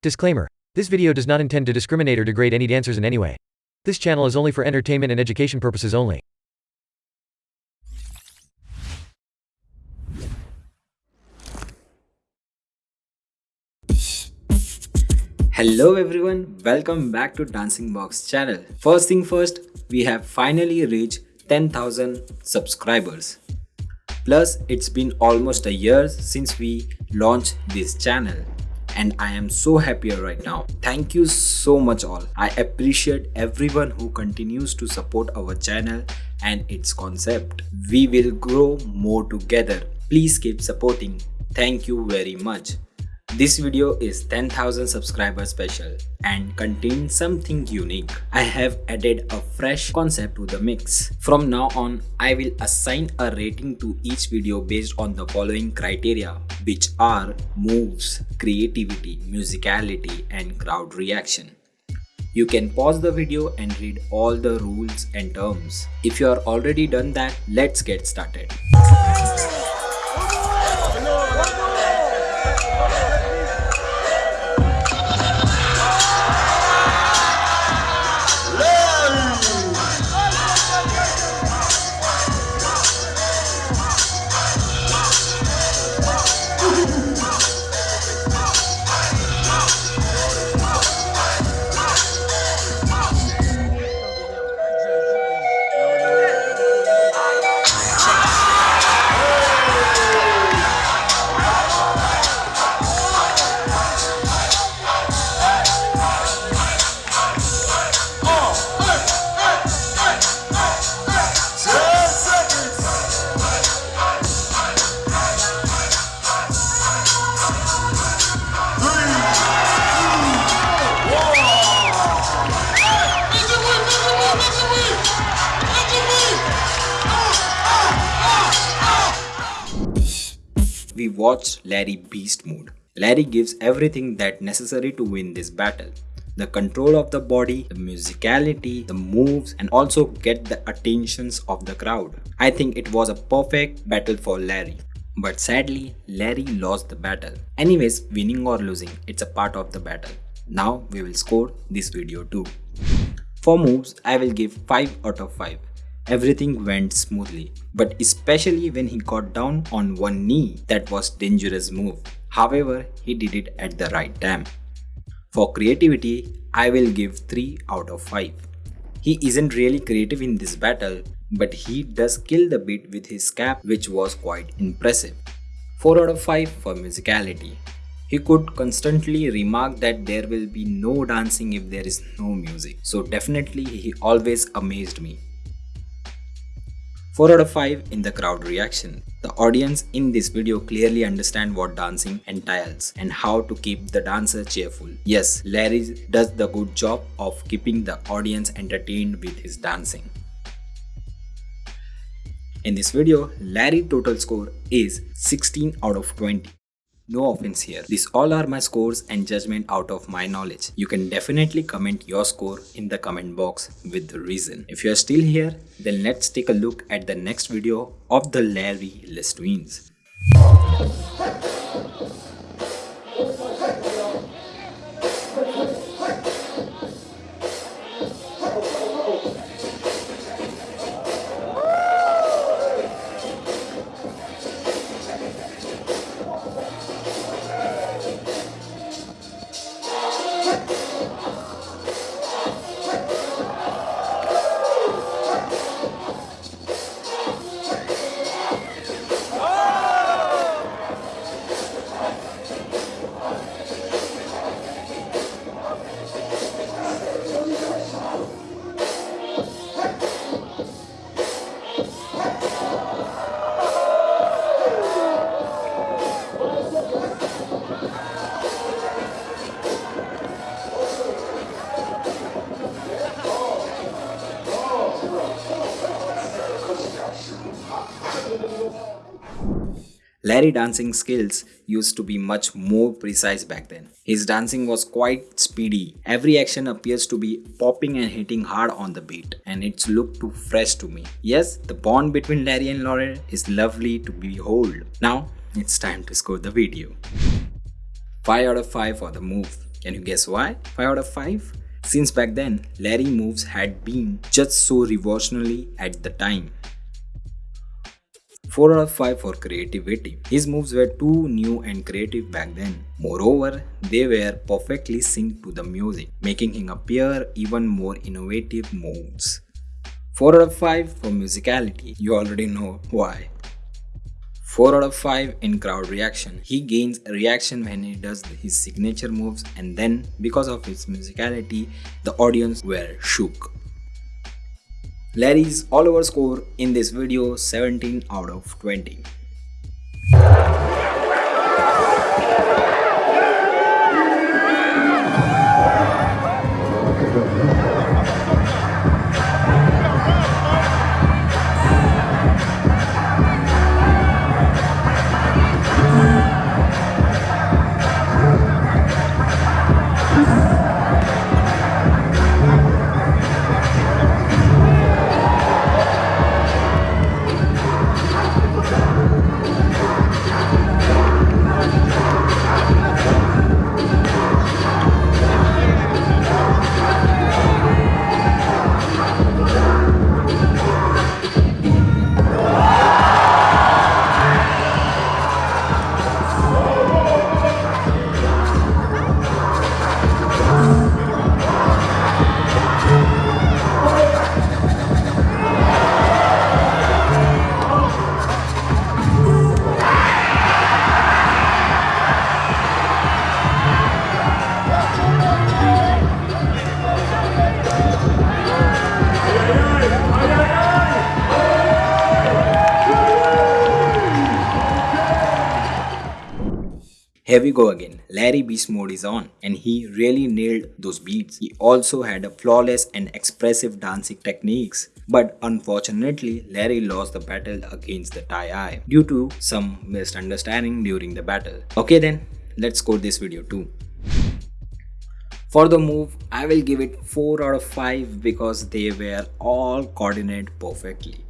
Disclaimer. This video does not intend to discriminate or degrade any dancers in any way. This channel is only for entertainment and education purposes only. Hello everyone, welcome back to Dancing Box channel. First thing first, we have finally reached 10,000 subscribers. Plus, it's been almost a year since we launched this channel and I am so happier right now. Thank you so much all. I appreciate everyone who continues to support our channel and its concept. We will grow more together. Please keep supporting. Thank you very much. This video is 10,000 subscriber special and contains something unique. I have added a fresh concept to the mix. From now on, I will assign a rating to each video based on the following criteria which are moves, creativity, musicality and crowd reaction. You can pause the video and read all the rules and terms. If you are already done that, let's get started. We watched Larry beast mode. Larry gives everything that necessary to win this battle. The control of the body, the musicality, the moves and also get the attentions of the crowd. I think it was a perfect battle for Larry. But sadly, Larry lost the battle. Anyways, winning or losing, it's a part of the battle. Now we will score this video too. For moves, I will give 5 out of 5 everything went smoothly. But especially when he got down on one knee, that was dangerous move. However, he did it at the right time. For creativity, I will give 3 out of 5. He isn't really creative in this battle, but he does kill the beat with his cap which was quite impressive. 4 out of 5 for musicality. He could constantly remark that there will be no dancing if there is no music. So definitely he always amazed me. 4 out of 5 in the crowd reaction. The audience in this video clearly understand what dancing entails and how to keep the dancer cheerful. Yes, Larry does the good job of keeping the audience entertained with his dancing. In this video, Larry total score is 16 out of 20. No offense here. These all are my scores and judgment out of my knowledge. You can definitely comment your score in the comment box with the reason. If you are still here, then let's take a look at the next video of the Larry Les Twins. Larry dancing skills used to be much more precise back then. His dancing was quite speedy. Every action appears to be popping and hitting hard on the beat and it's looked too fresh to me. Yes, the bond between Larry and Laurent is lovely to behold. Now, it's time to score the video. 5 out of 5 for the move. Can you guess why? 5 out of 5? Since back then, Larry moves had been just so revolutionary at the time. 4 out of 5 for creativity. His moves were too new and creative back then. Moreover, they were perfectly synced to the music, making him appear even more innovative moves. 4 out of 5 for musicality. You already know why. 4 out of 5 in crowd reaction. He gains reaction when he does his signature moves and then because of his musicality, the audience were shook. Larry's all over score in this video 17 out of 20. Here we go again. Larry Beast mode is on and he really nailed those beats. He also had a flawless and expressive dancing techniques. But unfortunately, Larry lost the battle against the Tai due to some misunderstanding during the battle. Okay then, let's score this video too. For the move, I will give it 4 out of 5 because they were all coordinated perfectly.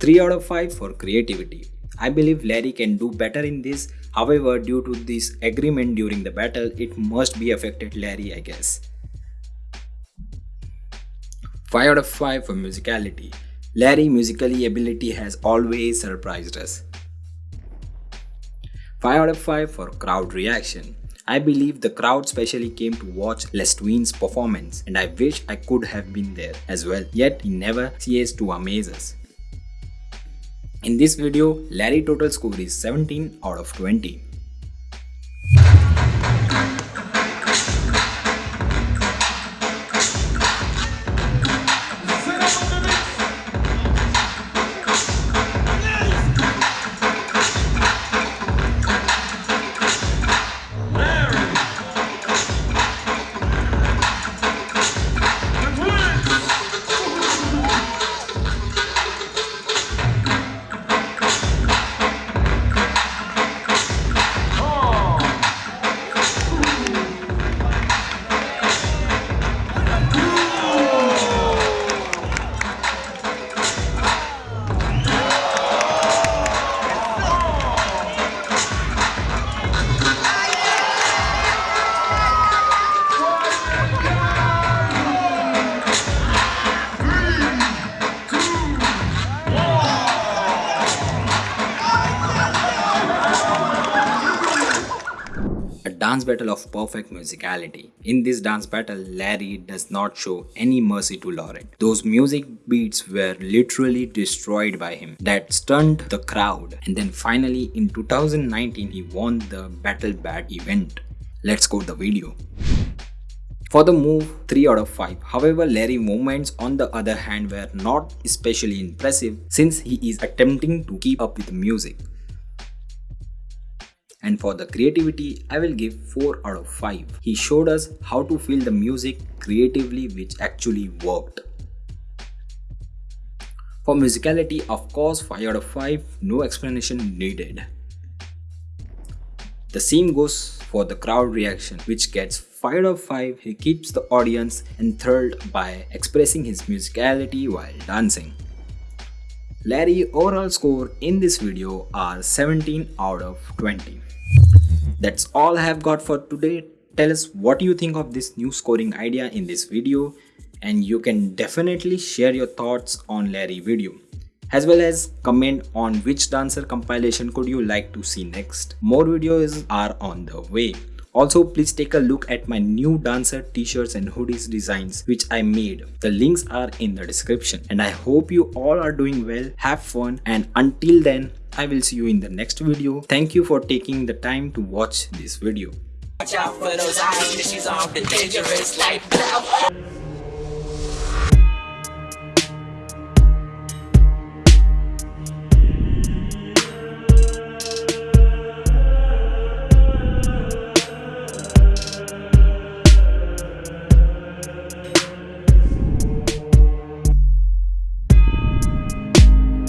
3 out of 5 for creativity. I believe Larry can do better in this However, due to this agreement during the battle, it must be affected Larry, I guess. 5 out of 5 for musicality. Larry musically ability has always surprised us. 5 out of 5 for crowd reaction. I believe the crowd specially came to watch Les Twins' performance and I wish I could have been there as well, yet he never ceased to amaze us. In this video, Larry total score is 17 out of 20. Dance battle of perfect musicality. In this dance battle, Larry does not show any mercy to Laurent. Those music beats were literally destroyed by him. That stunned the crowd. And then finally in 2019, he won the Battle Bat event. Let's go to the video. For the move, 3 out of 5. However, Larry movements on the other hand were not especially impressive since he is attempting to keep up with the music and for the creativity I will give 4 out of 5. He showed us how to feel the music creatively which actually worked. For musicality of course 5 out of 5 no explanation needed. The same goes for the crowd reaction which gets 5 out of 5 he keeps the audience enthralled by expressing his musicality while dancing. Larry overall score in this video are 17 out of 20. That's all I have got for today. tell us what you think of this new scoring idea in this video and you can definitely share your thoughts on Larry video as well as comment on which dancer compilation could you like to see next. More videos are on the way. Also, please take a look at my new dancer t-shirts and hoodies designs which I made. The links are in the description. And I hope you all are doing well, have fun and until then, I will see you in the next video. Thank you for taking the time to watch this video. Watch out for those eyes, she's off the dangerous life.